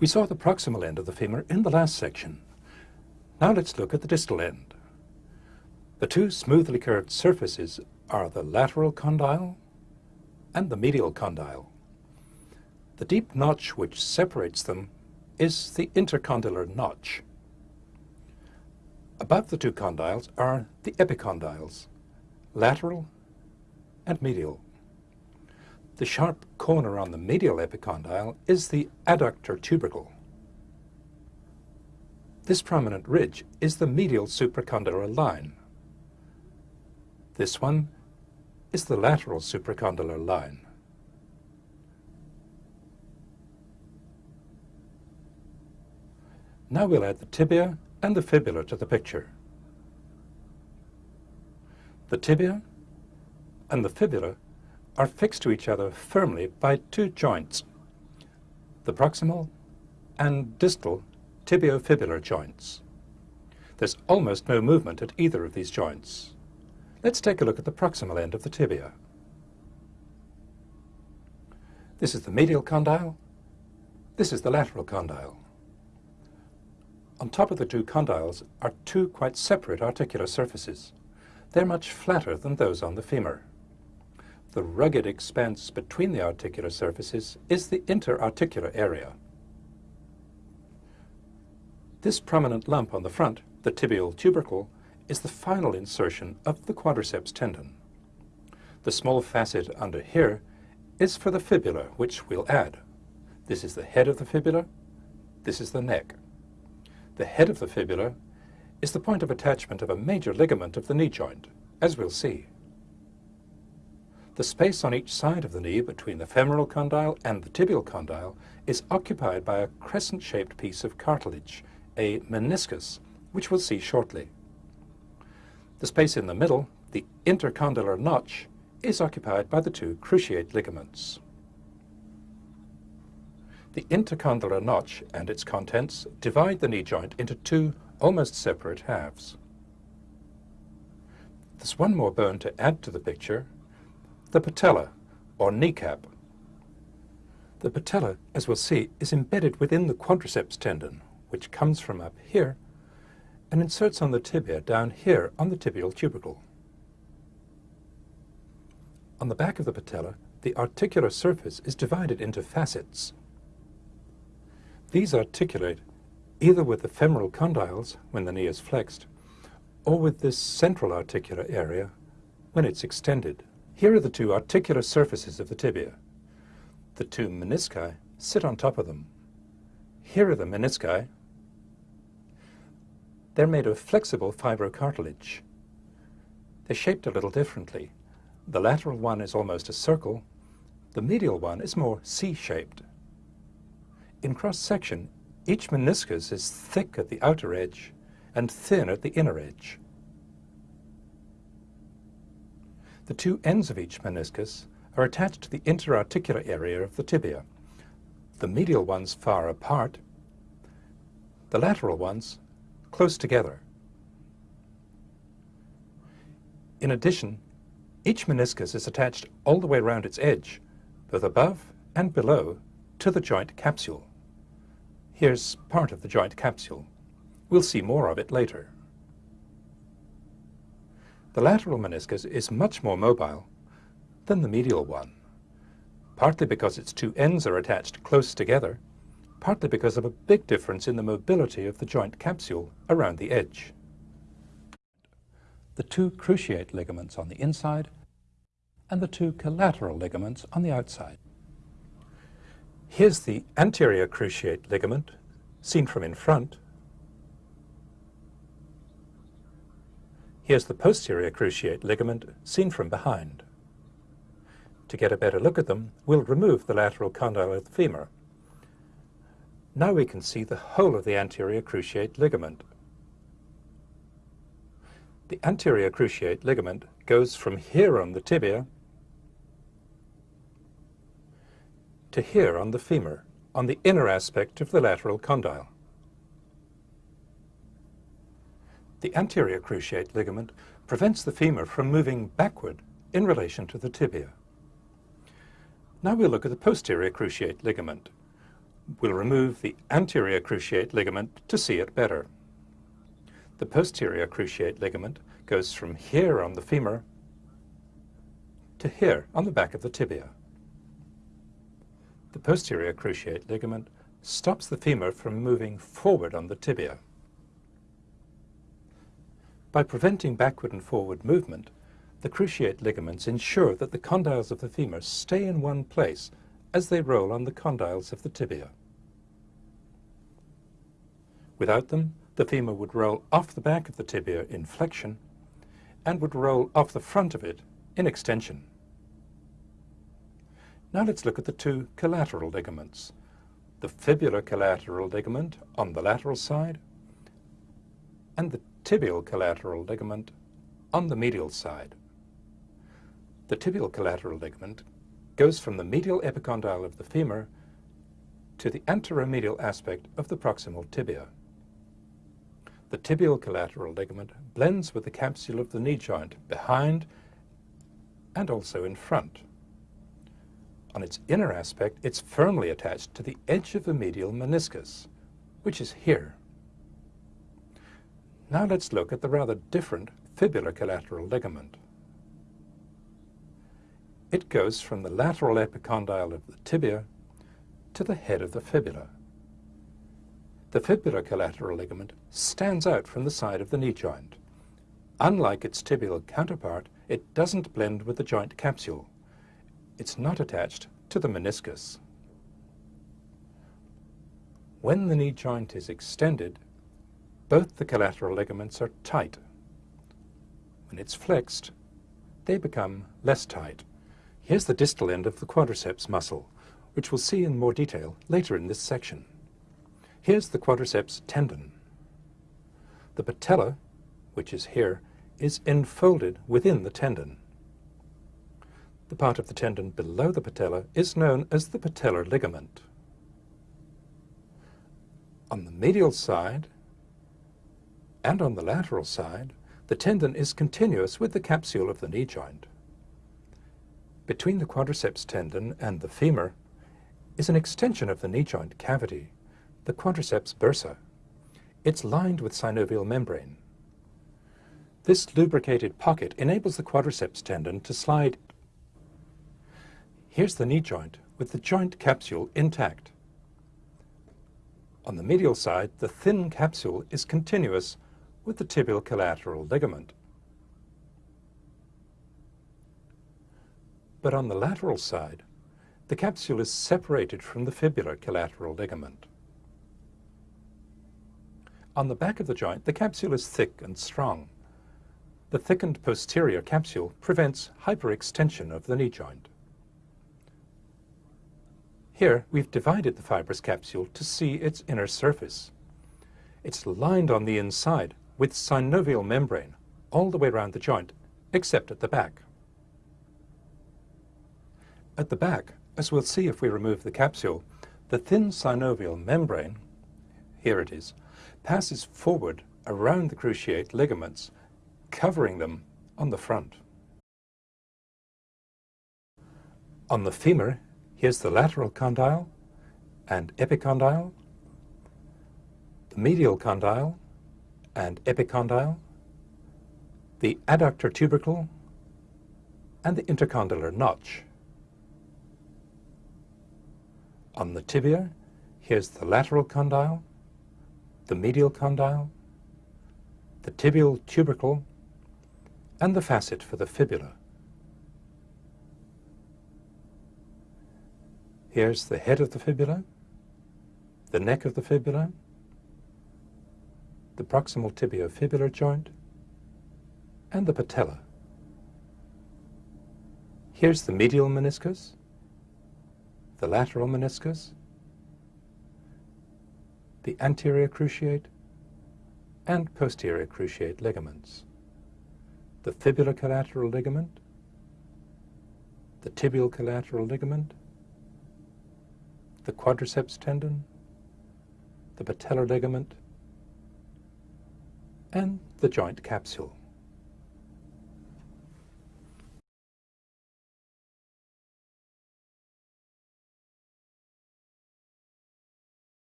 We saw the proximal end of the femur in the last section. Now let's look at the distal end. The two smoothly curved surfaces are the lateral condyle and the medial condyle. The deep notch which separates them is the intercondylar notch. Above the two condyles are the epicondyles, lateral and medial. The sharp corner on the medial epicondyle is the adductor tubercle. This prominent ridge is the medial supracondylar line. This one is the lateral supracondylar line. Now we'll add the tibia and the fibula to the picture. The tibia and the fibula are fixed to each other firmly by two joints, the proximal and distal tibiofibular joints. There's almost no movement at either of these joints. Let's take a look at the proximal end of the tibia. This is the medial condyle. This is the lateral condyle. On top of the two condyles are two quite separate articular surfaces. They're much flatter than those on the femur. The rugged expanse between the articular surfaces is the interarticular area. This prominent lump on the front, the tibial tubercle, is the final insertion of the quadriceps tendon. The small facet under here is for the fibula, which we'll add. This is the head of the fibula, this is the neck. The head of the fibula is the point of attachment of a major ligament of the knee joint, as we'll see. The space on each side of the knee between the femoral condyle and the tibial condyle is occupied by a crescent-shaped piece of cartilage, a meniscus, which we'll see shortly. The space in the middle, the intercondylar notch, is occupied by the two cruciate ligaments. The intercondylar notch and its contents divide the knee joint into two almost separate halves. There's one more bone to add to the picture, the patella, or kneecap. The patella, as we'll see, is embedded within the quadriceps tendon, which comes from up here and inserts on the tibia down here on the tibial tubercle. On the back of the patella, the articular surface is divided into facets. These articulate either with the femoral condyles when the knee is flexed, or with this central articular area when it's extended. Here are the two articular surfaces of the tibia. The two menisci sit on top of them. Here are the menisci. They're made of flexible fibrocartilage. They're shaped a little differently. The lateral one is almost a circle. The medial one is more C-shaped. In cross-section, each meniscus is thick at the outer edge and thin at the inner edge. The two ends of each meniscus are attached to the interarticular area of the tibia, the medial ones far apart, the lateral ones close together. In addition, each meniscus is attached all the way around its edge, both above and below, to the joint capsule. Here's part of the joint capsule. We'll see more of it later. The lateral meniscus is much more mobile than the medial one, partly because its two ends are attached close together, partly because of a big difference in the mobility of the joint capsule around the edge. The two cruciate ligaments on the inside and the two collateral ligaments on the outside. Here's the anterior cruciate ligament, seen from in front. Here's the posterior cruciate ligament, seen from behind. To get a better look at them, we'll remove the lateral condyle of the femur. Now we can see the whole of the anterior cruciate ligament. The anterior cruciate ligament goes from here on the tibia to here on the femur, on the inner aspect of the lateral condyle. The anterior cruciate ligament prevents the femur from moving backward in relation to the tibia. Now we'll look at the posterior cruciate ligament. We'll remove the anterior cruciate ligament to see it better. The posterior cruciate ligament goes from here on the femur to here on the back of the tibia. The posterior cruciate ligament stops the femur from moving forward on the tibia. By preventing backward and forward movement, the cruciate ligaments ensure that the condyles of the femur stay in one place as they roll on the condyles of the tibia. Without them, the femur would roll off the back of the tibia in flexion and would roll off the front of it in extension. Now let's look at the two collateral ligaments, the fibular collateral ligament on the lateral side and the tibial collateral ligament on the medial side. The tibial collateral ligament goes from the medial epicondyle of the femur to the anteromedial aspect of the proximal tibia. The tibial collateral ligament blends with the capsule of the knee joint behind and also in front. On its inner aspect, it's firmly attached to the edge of the medial meniscus, which is here. Now let's look at the rather different fibular collateral ligament. It goes from the lateral epicondyle of the tibia to the head of the fibula. The fibular collateral ligament stands out from the side of the knee joint. Unlike its tibial counterpart, it doesn't blend with the joint capsule. It's not attached to the meniscus. When the knee joint is extended, both the collateral ligaments are tight. When it's flexed, they become less tight. Here's the distal end of the quadriceps muscle, which we'll see in more detail later in this section. Here's the quadriceps tendon. The patella, which is here, is enfolded within the tendon. The part of the tendon below the patella is known as the patellar ligament. On the medial side and on the lateral side, the tendon is continuous with the capsule of the knee joint. Between the quadriceps tendon and the femur is an extension of the knee joint cavity, the quadriceps bursa. It's lined with synovial membrane. This lubricated pocket enables the quadriceps tendon to slide. Here's the knee joint with the joint capsule intact. On the medial side, the thin capsule is continuous with the tibial collateral ligament. but on the lateral side, the capsule is separated from the fibular collateral ligament. On the back of the joint, the capsule is thick and strong. The thickened posterior capsule prevents hyperextension of the knee joint. Here, we've divided the fibrous capsule to see its inner surface. It's lined on the inside with synovial membrane all the way around the joint, except at the back. At the back, as we'll see if we remove the capsule, the thin synovial membrane, here it is, passes forward around the cruciate ligaments, covering them on the front. On the femur, here's the lateral condyle and epicondyle, the medial condyle and epicondyle, the adductor tubercle, and the intercondylar notch. On the tibia, here's the lateral condyle, the medial condyle, the tibial tubercle, and the facet for the fibula. Here's the head of the fibula, the neck of the fibula, the proximal tibiofibular joint, and the patella. Here's the medial meniscus, the lateral meniscus, the anterior cruciate, and posterior cruciate ligaments, the fibular collateral ligament, the tibial collateral ligament, the quadriceps tendon, the patellar ligament, and the joint capsule.